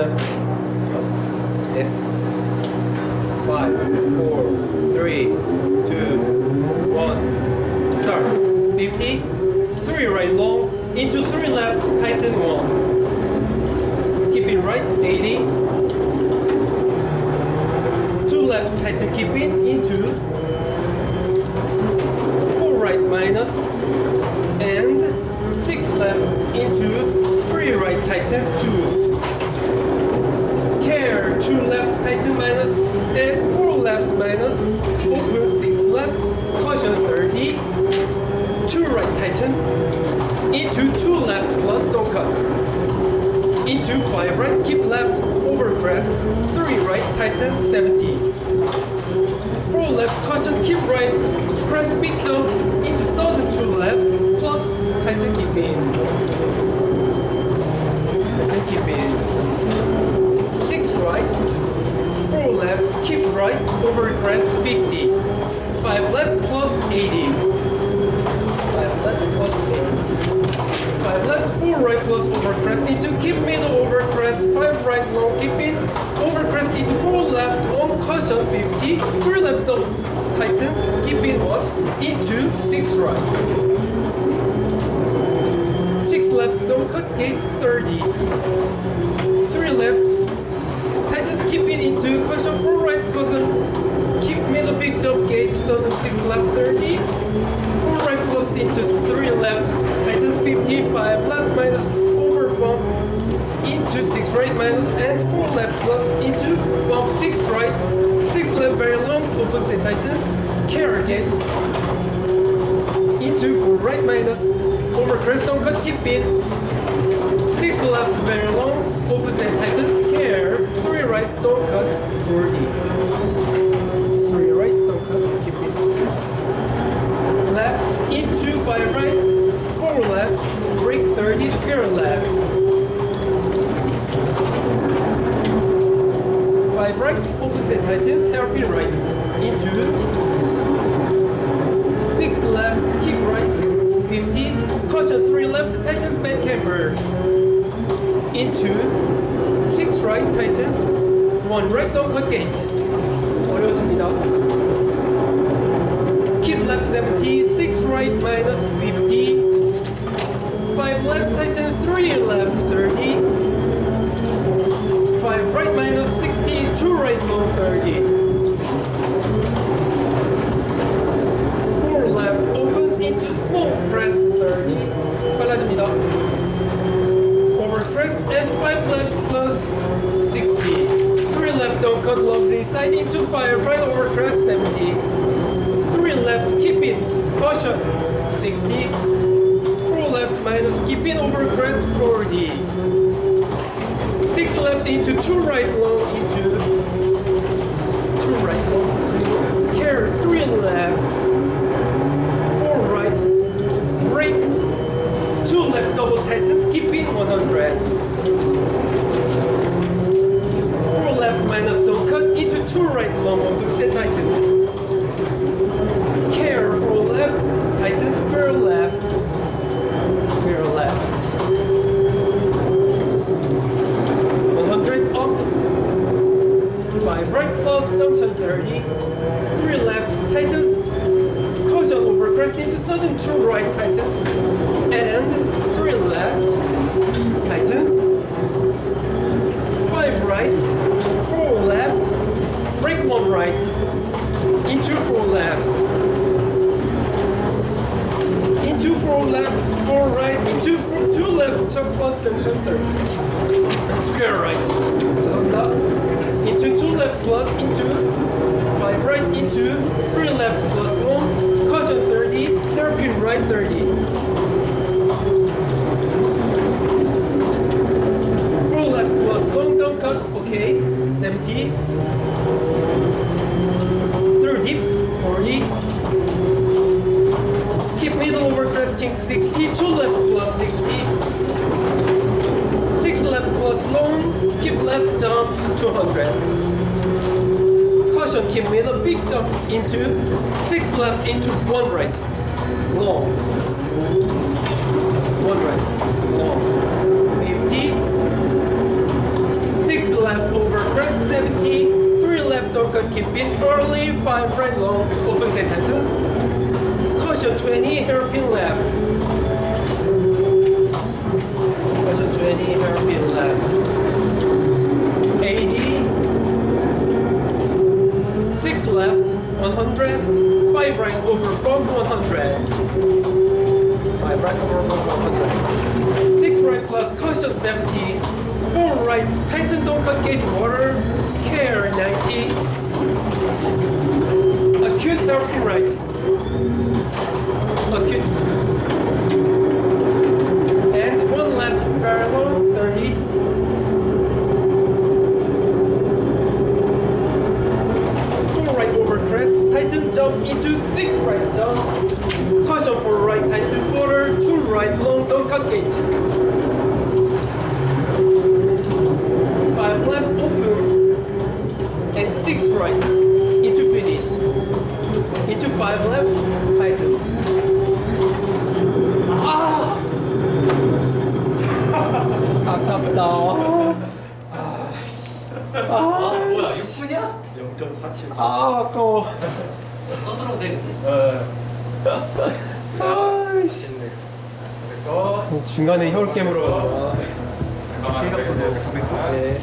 something? Five, four, three, two, one. Start. 50, three right long, into three left, tighten one. Keep it right, 80. Two left, tighten, keep it, into into 2 left plus don't cut, into 5 right, keep left, over press, 3 right tightens 70, 4 left, caution, keep right, press big jump, into sudden 2 left, plus tighten keep in, tighten keep in, 6 right, 4 left, keep right, over crest 50, 5 left plus 80, 5 left plus 80, 5 left, 4 right plus over crest into keep middle over crest, 5 right long, keep it, over crest into 4 left, on caution 50, 3 left on tighten, keep in watch, into 6 right. 6 left, don't cut gate 30, 3 left, Tightens keep it into caution 4 right caution. Keep middle big jump gate sudden 6 left 30 4 right close into 3 left tightens 55 left minus over bump into 6 right minus and 4 left plus into bump 6 right 6 left very long opens and tightens carry gate into 4 right minus over crest don't cut keep in. 6 left very long opens and tightens care 3 right don't cut 40 3 right don't cut keep it left into 5 right 4 left brake 30 square left 5 right opens and tightens hairpin right into 6 left keep right 15 caution 3 left tightens bend camber into 6 right tightens 1 right don't cut gate 3 left don't cut logs inside into fire right over crest 70 3 left keep in caution. 60 4 left minus keep in over crest 40 6 left into 2 right long into 2 right long care 3 left 4 right brake 2 left double tightens keep in 100 4 left minus don't cut into 2 right long on the set tightens care 4 left tightens square left square left 100 up 5 right plus junction 30, 3 left tightens, caution over crest into sudden 2 right tightens and 3 left tightens, 5 right, 4 left, brake 1 right, into 4 left, into 4 left, 4 right, into 4, 2 left, top plus tension 30, square right, into 2 left plus, into right into 3 left plus 1 caution 30 hairpin right 30 4 left plus long down cut. Okay 70 through deep 40 keep middle over crest king 60 2 left plus 60 6 left plus long keep left jump 200 jump, he made a big jump into six left into one right, long, one right, long, 50, six left over crest, 70, three left over keep it early, five right long, open sentences. sentence, caution 20, hairpin left, Clayton Doncut Gate Water. Care 90 Acute Therapy Right? 아이씨. 중간에 혀울 깨물어. 잠깐만. 네.